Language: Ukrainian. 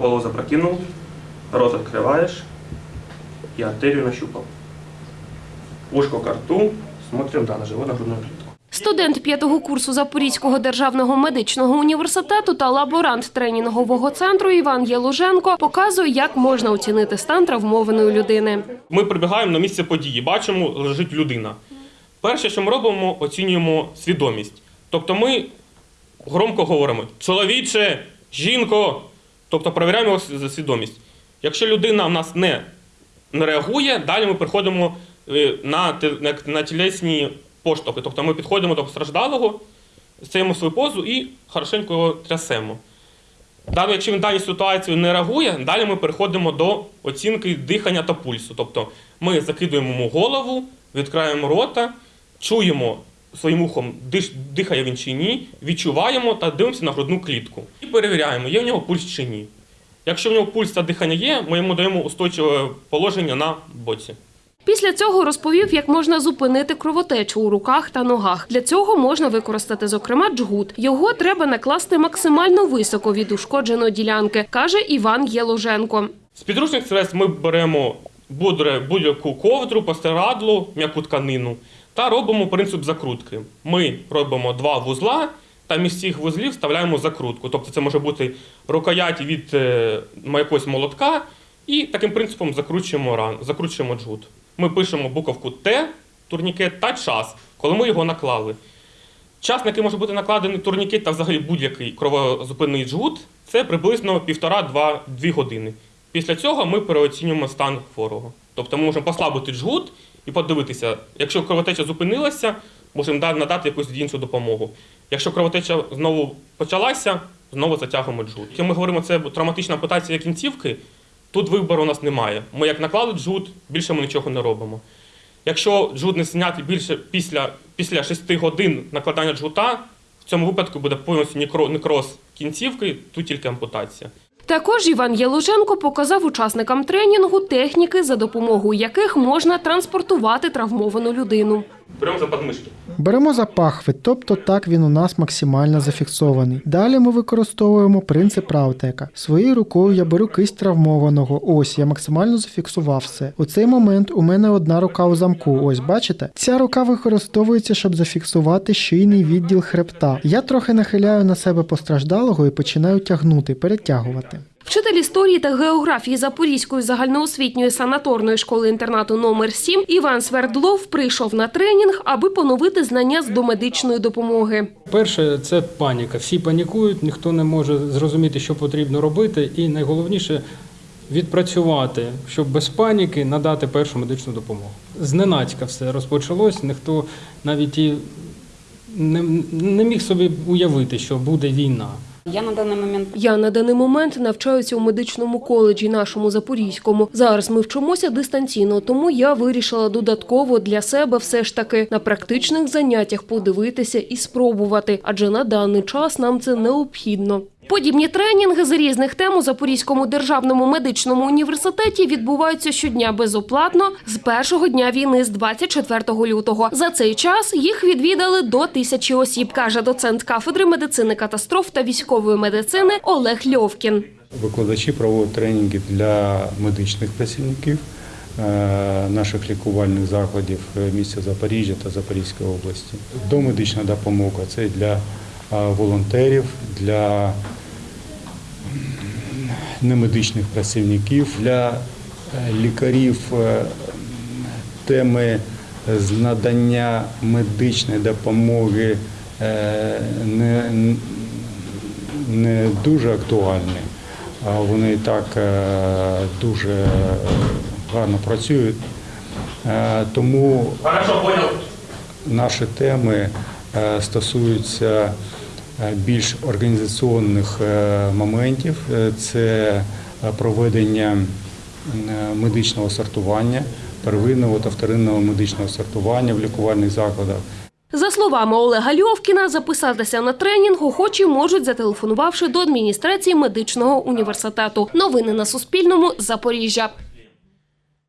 Голову запрокинул, рот открываешь и артерию нащупал. Ушко к рту, смотрим, да, на живот, на грудную клетку. Студент п'ятого курсу Запорізького державного медичного університету та лаборант тренінгового центру Іван Єлуженко показує, як можна оцінити стан травмованої людини. Ми прибігаємо на місце події, бачимо, лежить людина. Перше, що ми робимо, оцінюємо свідомість. Тобто ми громко говоримо чоловіче, жінко, тобто перевіряємо його свідомість. Якщо людина в нас не, реагує, далі ми переходимо е, на, на, тілесні поштовхи. Тобто ми підходимо до постраждалого, стаємо свою позу і хорошенько його трясемо. Далі, якщо він в даній ситуації не реагує, далі ми переходимо до оцінки дихання та пульсу. Тобто ми закидуємо йому голову, відкриваємо рота, чуємо своїм ухом, диш- дихає він чи ні, відчуваємо та дивимося на грудну клітку. І перевіряємо, є в нього пульс чи ні. Якщо в нього пульс та дихання є, ми йому даємо устойчиве положення на боці. Після цього розповів, як можна зупинити кровотечу у руках та ногах. Для цього можна використати, зокрема, джгут. Його треба накласти максимально високо від ушкодженої ділянки, каже Іван Єложенко. З підручних средств ми беремо будь- будь-яку ковдру, постирадлу, м'яку тканину та робимо принцип закрутки. Ми робимо два вузла та між цих вузлів вставляємо закрутку. Тобто це може бути рукоять від е, якогось молотка, і таким принципом закручуємо ран, закручуємо джгут. Ми пишемо буковку Т, турнікет та час, коли ми його наклали. Час, на який може бути накладений турнікет та взагалі будь-який кровозупинний джгут, це приблизно 1,5-2 години. Після цього ми переоцінюємо стан хворого. Тобто ми можемо послабити джгут і подивитися, якщо кровотеча зупинилася, можемо надати якусь іншу допомогу. Якщо кровотеча знову почалася, знову затягуємо джгут. Якщо ми говоримо, це травматична ампутація кінцівки, тут вибору у нас немає. Ми як наклали джгут, більше ми нічого не робимо. Якщо джгут не зняти більше після, після 6 годин накладання джгута, в цьому випадку буде повністю некро- некроз кінцівки, тут тільки ампутація. Також Іван Ялуженко показав учасникам тренінгу техніки, за допомогою яких можна транспортувати травмовану людину. Беремо за подмишки. Беремо за пахви, тобто так він у нас максимально зафіксований. Далі ми використовуємо принцип Раутека. Своєю рукою я беру кисть травмованого. Ось я максимально зафіксував все. У цей момент у мене одна рука у замку. Ось бачите? Ця рука використовується, щоб зафіксувати шийний відділ хребта. Я трохи нахиляю на себе постраждалого і починаю тягнути, перетягувати. Вчитель історії та географії Запорізької загальноосвітньої санаторної школи інтернату номер 7 Іван Свердлов прийшов на тренінг, аби поновити знання з домедичної допомоги. Перше, це паніка. Всі панікують, ніхто не може зрозуміти, що потрібно робити, і найголовніше відпрацювати, щоб без паніки надати першу медичну допомогу. Зненацька все розпочалось, ніхто навіть і не, не міг собі уявити, що буде війна. Я на даний момент Я на даний момент навчаюся у медичному коледжі нашому запорізькому. Зараз ми вчимося дистанційно, тому я вирішила додатково для себе все ж таки на практичних заняттях подивитися і спробувати, адже на даний час нам це необхідно. Подібні тренінги з різних тем у Запорізькому державному медичному університеті відбуваються щодня безоплатно з першого дня війни з 24 лютого. За цей час їх відвідали до тисячі осіб, каже доцент кафедри медицини катастроф та військової медицини Олег Льовкін. Викладачі проводять тренінги для медичних працівників е, наших лікувальних закладів е, міста Запоріжжя та Запорізької області. Домедична допомога це для е, волонтерів, для немедичних працівників, для е, лікарів е, теми з надання медичної допомоги е, не, не дуже актуальні. А Вони і так дуже гарно працюють. Тому наші теми стосуються більш організаційних е, моментів. Е, Це е, проведення е, медичного сортування, первинного та вторинного медичного сортування в лікувальних закладах. За словами Олега Льовкіна, записатися на тренінг охочі можуть, зателефонувавши до адміністрації медичного університету. Новини на Суспільному. Запоріжжя.